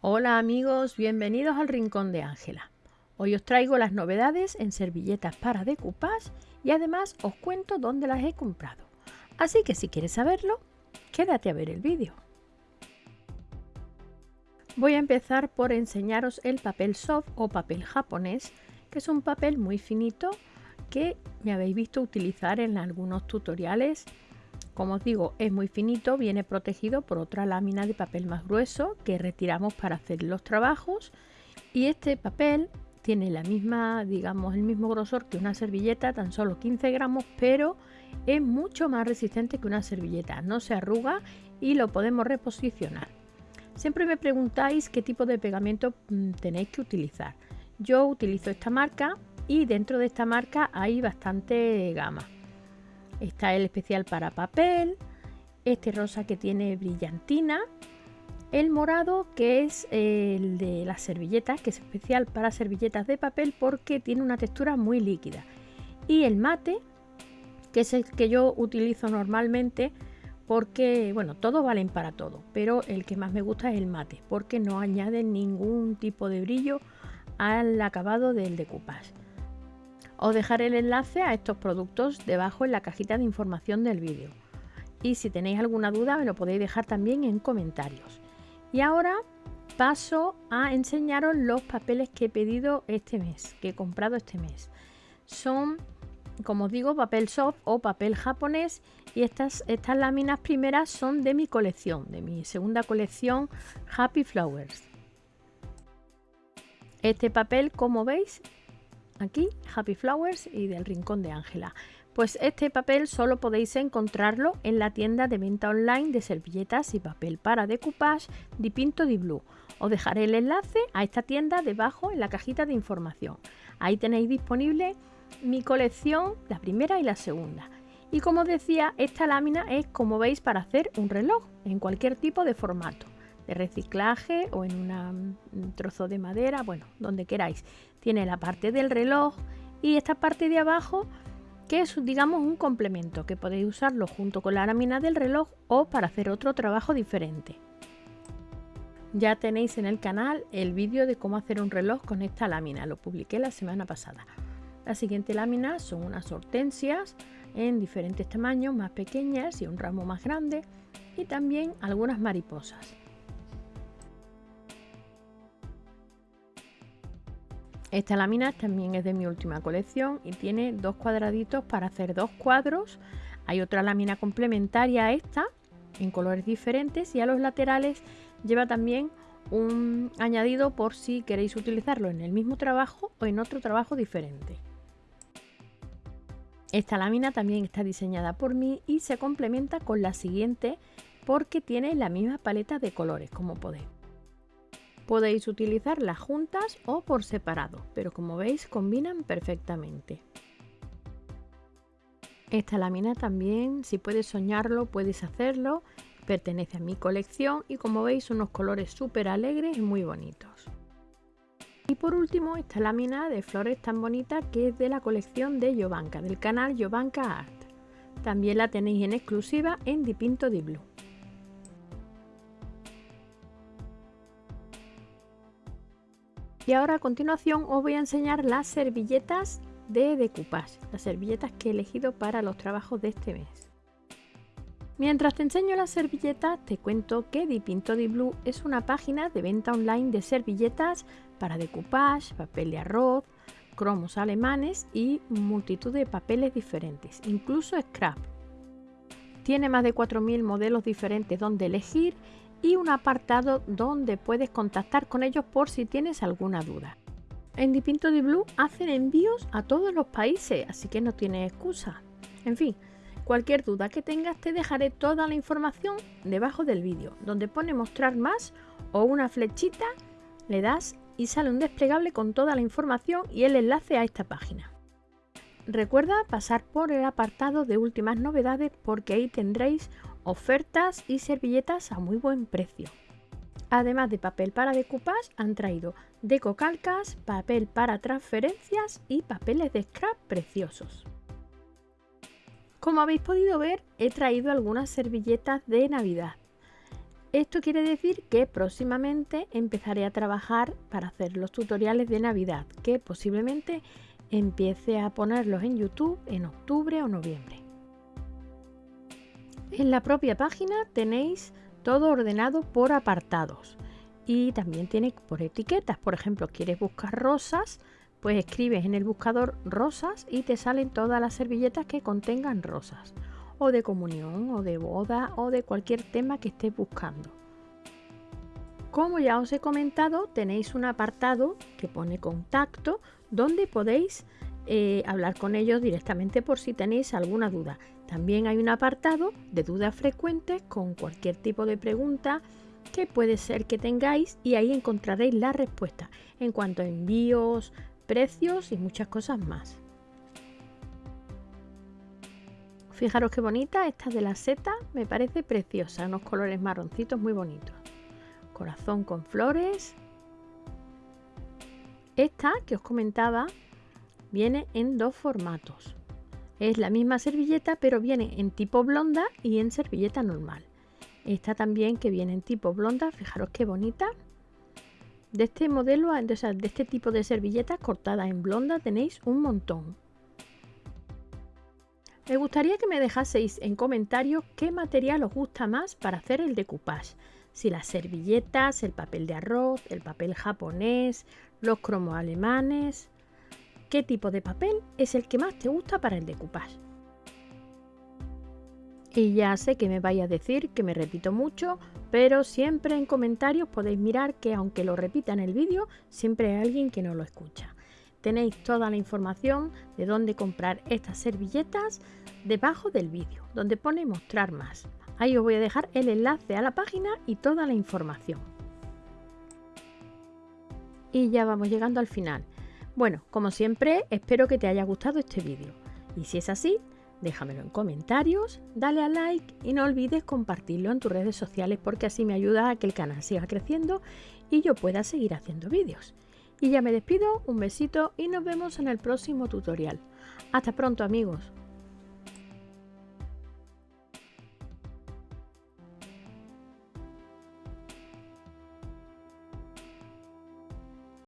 Hola amigos, bienvenidos al Rincón de Ángela. Hoy os traigo las novedades en servilletas para decoupage y además os cuento dónde las he comprado. Así que si quieres saberlo, quédate a ver el vídeo. Voy a empezar por enseñaros el papel soft o papel japonés, que es un papel muy finito que me habéis visto utilizar en algunos tutoriales como os digo, es muy finito, viene protegido por otra lámina de papel más grueso que retiramos para hacer los trabajos. Y este papel tiene la misma, digamos, el mismo grosor que una servilleta, tan solo 15 gramos, pero es mucho más resistente que una servilleta. No se arruga y lo podemos reposicionar. Siempre me preguntáis qué tipo de pegamento mm, tenéis que utilizar. Yo utilizo esta marca y dentro de esta marca hay bastante gama. Está el especial para papel, este rosa que tiene brillantina, el morado que es el de las servilletas, que es especial para servilletas de papel porque tiene una textura muy líquida. Y el mate, que es el que yo utilizo normalmente porque, bueno, todos valen para todo, pero el que más me gusta es el mate porque no añade ningún tipo de brillo al acabado del decoupage. Os dejaré el enlace a estos productos debajo en la cajita de información del vídeo. Y si tenéis alguna duda me lo podéis dejar también en comentarios. Y ahora paso a enseñaros los papeles que he pedido este mes, que he comprado este mes. Son, como os digo, papel soft o papel japonés y estas, estas láminas primeras son de mi colección, de mi segunda colección Happy Flowers. Este papel, como veis, aquí Happy Flowers y del Rincón de Ángela. Pues este papel solo podéis encontrarlo en la tienda de venta online de servilletas y papel para decoupage Pinto di Blue. Os dejaré el enlace a esta tienda debajo en la cajita de información. Ahí tenéis disponible mi colección, la primera y la segunda. Y como decía, esta lámina es como veis para hacer un reloj en cualquier tipo de formato de reciclaje o en un trozo de madera, bueno, donde queráis. Tiene la parte del reloj y esta parte de abajo que es digamos un complemento que podéis usarlo junto con la lámina del reloj o para hacer otro trabajo diferente. Ya tenéis en el canal el vídeo de cómo hacer un reloj con esta lámina, lo publiqué la semana pasada. La siguiente lámina son unas hortensias en diferentes tamaños, más pequeñas y un ramo más grande y también algunas mariposas. Esta lámina también es de mi última colección y tiene dos cuadraditos para hacer dos cuadros. Hay otra lámina complementaria a esta en colores diferentes y a los laterales lleva también un añadido por si queréis utilizarlo en el mismo trabajo o en otro trabajo diferente. Esta lámina también está diseñada por mí y se complementa con la siguiente porque tiene la misma paleta de colores como podéis. Podéis utilizarlas juntas o por separado, pero como veis combinan perfectamente. Esta lámina también, si puedes soñarlo, puedes hacerlo. Pertenece a mi colección y como veis unos colores súper alegres y muy bonitos. Y por último esta lámina de flores tan bonita que es de la colección de Jovanka, del canal Jovanka Art. También la tenéis en exclusiva en Dipinto di Blue. Y ahora a continuación os voy a enseñar las servilletas de decoupage, las servilletas que he elegido para los trabajos de este mes. Mientras te enseño las servilletas, te cuento que Dipinto di Blue es una página de venta online de servilletas para decoupage, papel de arroz, cromos alemanes y multitud de papeles diferentes, incluso scrap. Tiene más de 4.000 modelos diferentes donde elegir y un apartado donde puedes contactar con ellos por si tienes alguna duda. En Dipinto di Blue hacen envíos a todos los países, así que no tienes excusa. En fin, cualquier duda que tengas te dejaré toda la información debajo del vídeo, donde pone mostrar más o una flechita, le das y sale un desplegable con toda la información y el enlace a esta página. Recuerda pasar por el apartado de últimas novedades porque ahí tendréis ofertas y servilletas a muy buen precio. Además de papel para decoupage, han traído decocalcas, papel para transferencias y papeles de scrap preciosos. Como habéis podido ver, he traído algunas servilletas de Navidad. Esto quiere decir que próximamente empezaré a trabajar para hacer los tutoriales de Navidad, que posiblemente empiece a ponerlos en YouTube en octubre o noviembre. En la propia página tenéis todo ordenado por apartados y también tiene por etiquetas. Por ejemplo, quieres buscar rosas, pues escribes en el buscador rosas y te salen todas las servilletas que contengan rosas o de comunión o de boda o de cualquier tema que estés buscando. Como ya os he comentado, tenéis un apartado que pone contacto donde podéis eh, hablar con ellos directamente por si tenéis alguna duda. También hay un apartado de dudas frecuentes con cualquier tipo de pregunta que puede ser que tengáis y ahí encontraréis la respuesta en cuanto a envíos, precios y muchas cosas más. Fijaros qué bonita, esta de la seta me parece preciosa, unos colores marroncitos muy bonitos. Corazón con flores. Esta que os comentaba viene en dos formatos. Es la misma servilleta pero viene en tipo blonda y en servilleta normal. Esta también que viene en tipo blonda, fijaros qué bonita. De este modelo, de este tipo de servilletas cortadas en blonda tenéis un montón. Me gustaría que me dejaseis en comentarios qué material os gusta más para hacer el decoupage. Si las servilletas, el papel de arroz, el papel japonés, los cromos alemanes. ¿Qué tipo de papel es el que más te gusta para el decoupage? Y ya sé que me vais a decir que me repito mucho, pero siempre en comentarios podéis mirar que aunque lo repita en el vídeo, siempre hay alguien que no lo escucha tenéis toda la información de dónde comprar estas servilletas debajo del vídeo, donde pone mostrar más. Ahí os voy a dejar el enlace a la página y toda la información. Y ya vamos llegando al final. Bueno, como siempre, espero que te haya gustado este vídeo. Y si es así, déjamelo en comentarios, dale a like y no olvides compartirlo en tus redes sociales porque así me ayuda a que el canal siga creciendo y yo pueda seguir haciendo vídeos. Y ya me despido, un besito y nos vemos en el próximo tutorial. Hasta pronto amigos.